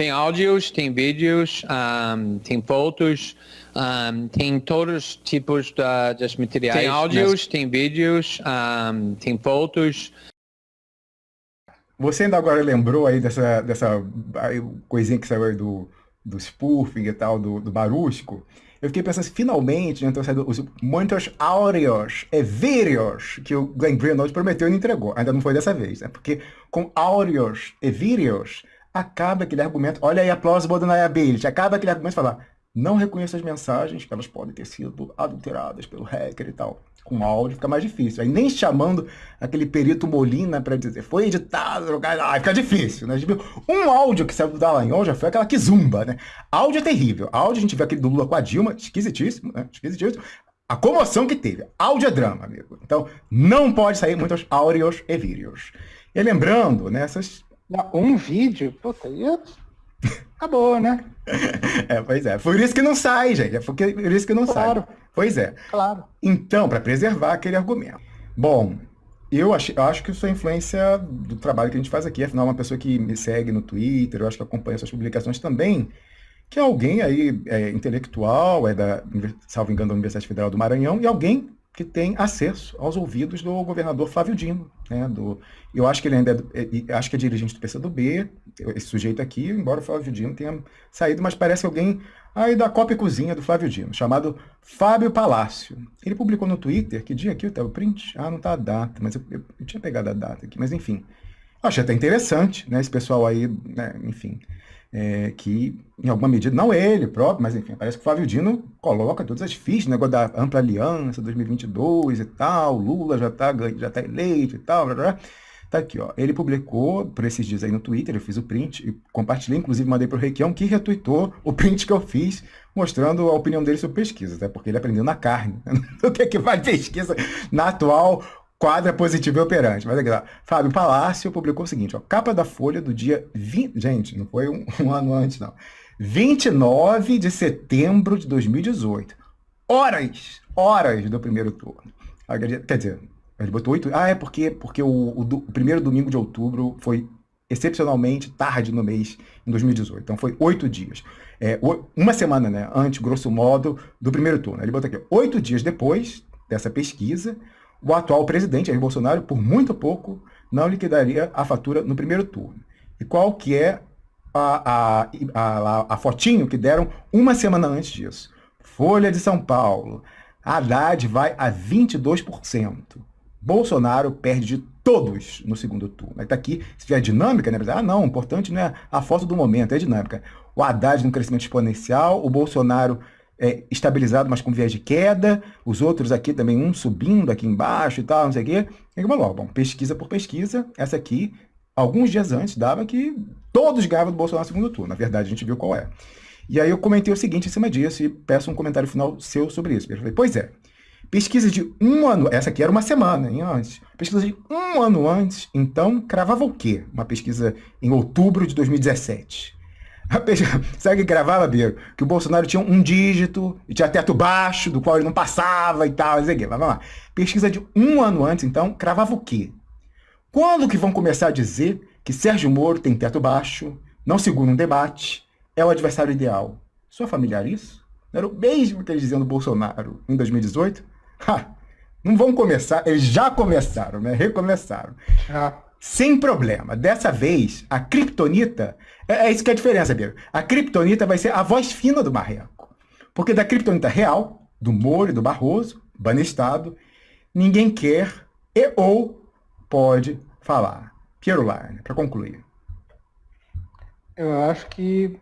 Tem áudios, tem vídeos, um, tem fotos, um, tem todos os tipos de, de materiais. Tem áudios, tem vídeos, um, tem fotos. Você ainda agora lembrou aí dessa, dessa coisinha que saiu aí do, do spoofing e tal, do, do Barusco? Eu fiquei pensando assim, finalmente, né, então, os muitos áureos e vídeos que o Glenn Greenwald prometeu e não entregou. Ainda não foi dessa vez, né? Porque com áureos e vídeos, acaba aquele argumento, olha aí a plausible deniability, acaba aquele argumento de falar, não reconheço as mensagens, que elas podem ter sido adulteradas pelo hacker e tal. Com áudio fica mais difícil. Aí nem chamando aquele perito Molina para dizer, foi editado, aí fica difícil, né? Um áudio que saiu do Dallagnol já foi aquela que zumba, né? Áudio é terrível. Áudio a gente vê aquele do Lula com a Dilma, esquisitíssimo, né? Esquisitíssimo. A comoção que teve. Áudio é drama, amigo. Então, não pode sair muitos áureos e vídeos. E lembrando, né. Um vídeo? Puta, ia Acabou, né? É, pois é. Por isso que não sai, gente. É por isso que não claro. sai. Pois é. Claro. Então, para preservar aquele argumento. Bom, eu acho, eu acho que isso é influência do trabalho que a gente faz aqui. Afinal, uma pessoa que me segue no Twitter, eu acho que acompanha suas publicações também, que é alguém aí é, intelectual, é da, salvo engano, da Universidade Federal do Maranhão, e alguém que tem acesso aos ouvidos do governador Flávio Dino. Né, do, eu acho que ele ainda é, é, acho que é dirigente do PCdoB, esse sujeito aqui, embora o Flávio Dino tenha saído, mas parece alguém aí da Copa e Cozinha do Flávio Dino, chamado Fábio Palácio. Ele publicou no Twitter, que dia aqui o print? Ah, não está a data, mas eu, eu, eu, tinha pegado a data aqui, mas enfim. Eu achei até interessante, né, esse pessoal aí, né, enfim é, que, em alguma medida, não ele próprio, mas enfim, parece que o Flávio Dino coloca todas as fichas, negócio da ampla aliança 2022 e tal, Lula já está já tá eleito e tal, blá, blá. Tá aqui, ó. Ele publicou por esses dias aí no Twitter, eu fiz o print e compartilhei, inclusive mandei para o Requião, que retweetou o print que eu fiz, mostrando a opinião dele sobre pesquisa, até porque ele aprendeu na carne. o que é que faz pesquisa na atual Quadra positivo e operante. Mas aqui, ó, Fábio Palácio publicou o seguinte, ó, capa da Folha do dia 20... Gente, não foi um, um ano antes, não. 29 de setembro de 2018. Horas, horas do primeiro turno. Quer dizer, ele botou oito... Ah, é porque, porque o, o, o primeiro domingo de outubro foi excepcionalmente tarde no mês, em 2018. Então foi oito dias. É, uma semana, né, antes, grosso modo, do primeiro turno. Ele botou aqui, oito dias depois dessa pesquisa, o atual presidente, Jair Bolsonaro, por muito pouco, não liquidaria a fatura no primeiro turno. E qual que é a, a, a, a fotinho que deram uma semana antes disso? Folha de São Paulo. Haddad vai a 22%. Bolsonaro perde de todos no segundo turno. Aí tá aqui, se tiver dinâmica, né? Ah, não, o importante não é a foto do momento, é dinâmica. O Haddad no crescimento exponencial, o Bolsonaro é, estabilizado, mas com viés de queda, os outros aqui também, um subindo aqui embaixo e tal, não sei o quê. E como logo, bom, pesquisa por pesquisa, essa aqui, alguns dias antes, dava que todos ganhavam do Bolsonaro no segundo turno. Na verdade, a gente viu qual é. E aí eu comentei o seguinte em cima disso e peço um comentário final seu sobre isso. Pois é, pesquisa de um ano, essa aqui era uma semana hein, antes, pesquisa de um ano antes, então cravava o quê? Uma pesquisa em outubro de 2017. Sabe o que gravava, Biro? Que o Bolsonaro tinha um dígito e tinha teto baixo, do qual ele não passava e tal. Mas vamos lá. Pesquisa de um ano antes, então, cravava o quê? Quando que vão começar a dizer que Sérgio Moro tem teto baixo, não segura um debate, é o adversário ideal? Sua familiar isso? Não era o mesmo que eles diziam do Bolsonaro em 2018? Ha! Não vão começar, eles já começaram, né? Recomeçaram. Já. Sem problema. Dessa vez, a Kryptonita, é, é isso que é a diferença, Biro. A Kryptonita vai ser a voz fina do Marreco. Porque da Kryptonita real, do Moro e do Barroso, banestado, ninguém quer e ou pode falar. Piero Larne, para concluir. Eu acho que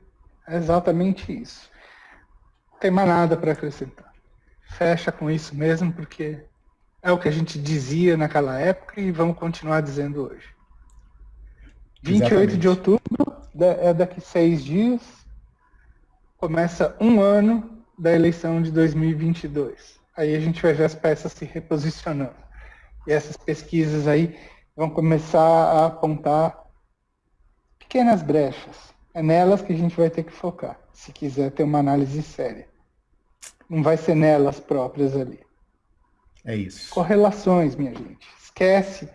é exatamente isso. Não tem mais nada para acrescentar. Fecha com isso mesmo, porque é o que a gente dizia naquela época e vamos continuar dizendo hoje. 28 Exatamente. de outubro, é daqui seis dias, começa um ano da eleição de 2022. Aí a gente vai ver as peças se reposicionando. E essas pesquisas aí vão começar a apontar pequenas brechas. É nelas que a gente vai ter que focar, se quiser ter uma análise séria. Não vai ser nelas próprias ali. É isso. Correlações, minha gente. Esquece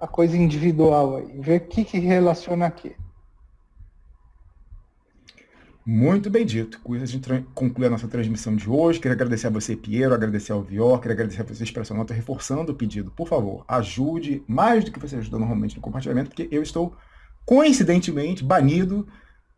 a coisa individual aí. Vê o que, que relaciona aqui. Muito bem dito. Com isso a gente conclui a nossa transmissão de hoje. Queria agradecer a você, Piero, agradecer ao Vior, queria agradecer a você, Expressão Nota, reforçando o pedido. Por favor, ajude mais do que você ajuda normalmente no compartilhamento, porque eu estou, coincidentemente, banido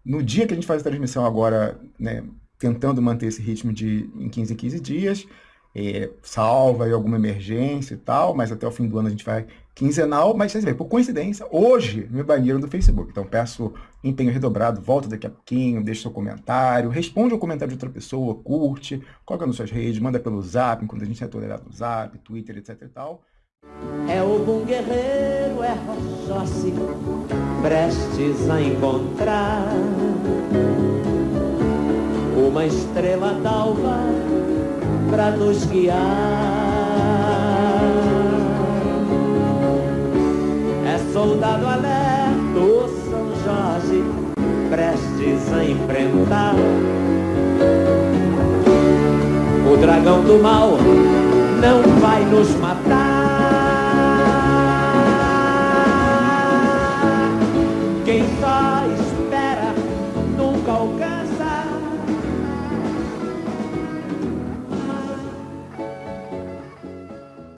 no dia que a gente faz a transmissão agora, né, tentando manter esse ritmo de em 15 em 15 dias é, salva aí alguma emergência e tal, mas até o fim do ano a gente vai quinzenal, mas vocês veem, por coincidência, hoje me baniram do Facebook. Então peço empenho redobrado, volta daqui a pouquinho, deixa seu comentário, responde ao comentário de outra pessoa, curte, coloca nas suas redes, manda pelo zap, enquanto a gente é tolerado no zap, Twitter, etc e tal. É o bom guerreiro, é Rochossi, prestes a encontrar uma estrela d'alva para nos guiar. É soldado alerto, São Jorge, prestes a enfrentar. O dragão do mal não vai nos matar.